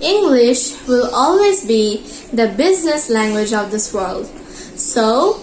English will always be the business language of this world. So,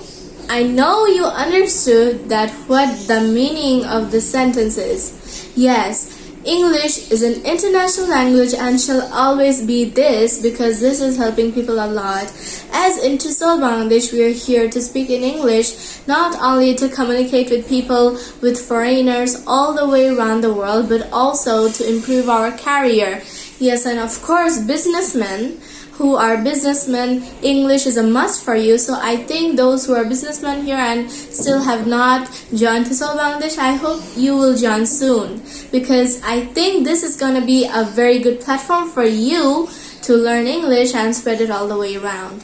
I know you understood that what the meaning of the sentence is. Yes, English is an international language and shall always be this because this is helping people a lot. As in TESOL Bangladesh, we are here to speak in English, not only to communicate with people, with foreigners all the way around the world, but also to improve our career. Yes, and of course, businessmen who are businessmen, English is a must for you. So I think those who are businessmen here and still have not joined TESOL Bangladesh, I hope you will join soon because I think this is going to be a very good platform for you to learn English and spread it all the way around.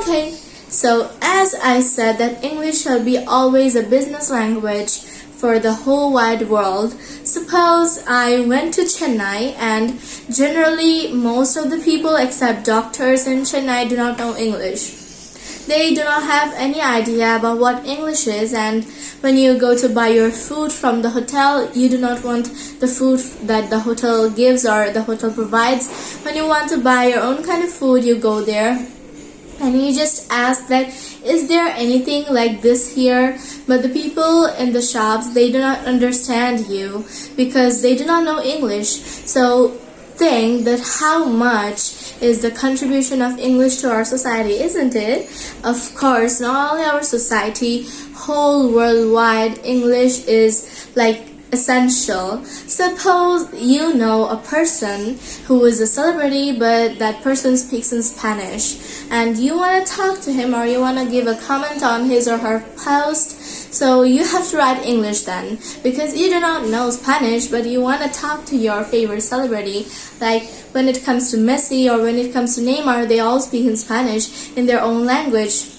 Okay, so as I said that English shall be always a business language for the whole wide world. Suppose I went to Chennai and generally most of the people except doctors in Chennai do not know English. They do not have any idea about what English is and when you go to buy your food from the hotel, you do not want the food that the hotel gives or the hotel provides. When you want to buy your own kind of food, you go there and you just ask that is there anything like this here? But the people in the shops they do not understand you because they do not know english. So think that how much is the contribution of english to our society isn't it? Of course not only our society whole worldwide english is like essential. Suppose you know a person who is a celebrity but that person speaks in Spanish and you want to talk to him or you want to give a comment on his or her post so you have to write English then because you do not know Spanish but you want to talk to your favorite celebrity like when it comes to Messi or when it comes to Neymar they all speak in Spanish in their own language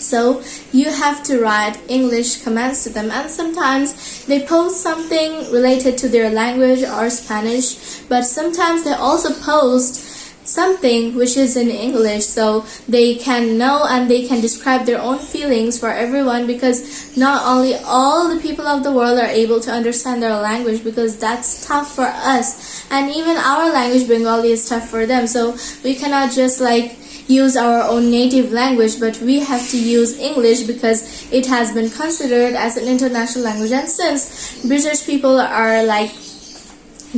so you have to write English commands to them and sometimes they post something related to their language or Spanish but sometimes they also post something which is in English so they can know and they can describe their own feelings for everyone because not only all the people of the world are able to understand their language because that's tough for us. And even our language Bengali is tough for them so we cannot just like use our own native language but we have to use English because it has been considered as an international language. And since British people are like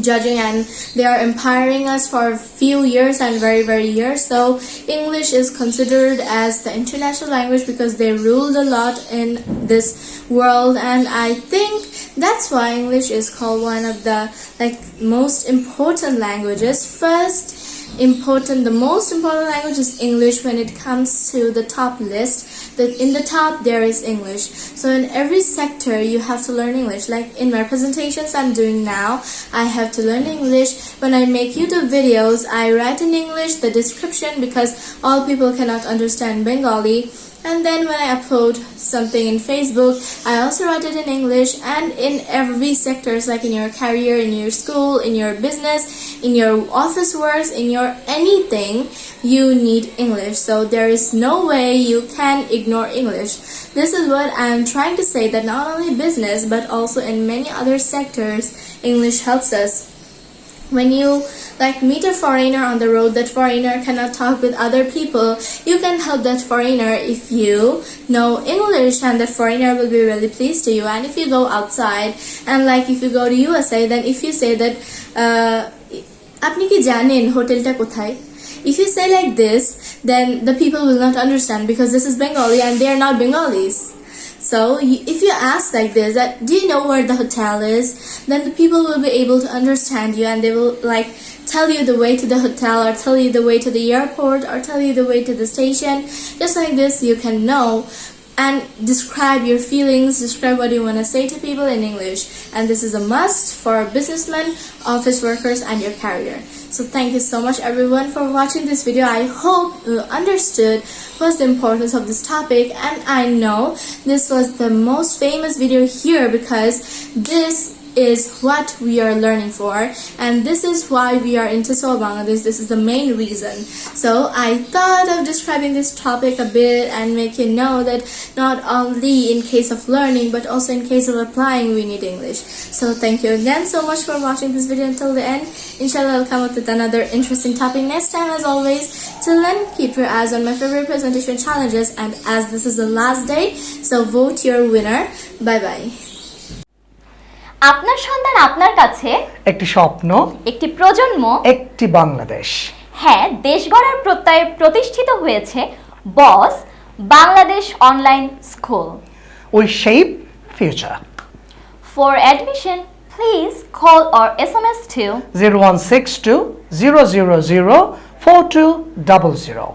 judging and they are empowering us for a few years and very very years so english is considered as the international language because they ruled a lot in this world. And i think that's why english is called one of the like most important languages. First important. The most important language is english. When it comes to the top list that in the top there is english. So in every sector you have to learn english. Like in my presentations i'm doing now i have to learn english. When i make youtube videos i write in english the description because all people cannot understand bengali and then when I upload something in Facebook I also write it in English and in every sectors like in your career in your school in your business in your office works in your anything you need English. So there is no way you can ignore English. This is what I'm trying to say that not only business but also in many other sectors English helps us when you like meet a foreigner on the road that foreigner cannot talk with other people you can help that foreigner if you know english and that foreigner will be really pleased to you and if you go outside and like if you go to usa then if you say that uh, আপনি কি জানেন হোটেলটা কোথায় if you say like this then the people will not understand because this is bengali and they are not bengalis so if you ask like this, that do you know where the hotel is? Then the people will be able to understand you and they will like tell you the way to the hotel or tell you the way to the airport or tell you the way to the station. Just like this, you can know and describe your feelings, describe what you want to say to people in English. And this is a must for businessmen, office workers, and your career. So thank you so much everyone for watching this video. I hope you understood what's the importance of this topic and I know this was the most famous video here because this is what we are learning for and this is why we are in TESOL Bangladesh. This is the main reason. So I thought of describing this topic a bit and make you know that not only in case of learning but also in case of applying we need English. So thank you again so much for watching this video until the end. Inshallah I'll come up with another interesting topic next time as always. Till then keep your eyes on my favorite presentation challenges and as this is the last day so vote your winner. Bye bye. আপনার সন্তান আপনার কাছে? একটি স্বপ্ন একটি প্রজন্ম? একটি বাংলাদেশ। হ্যাঁ দেশ গড়ার প্রত্যয়ে প্রতিষ্ঠিত হয়েছে boss Bangladesh online school. We shape future. For admission please call or S M S two zero one six two zero zero zero four two double zero.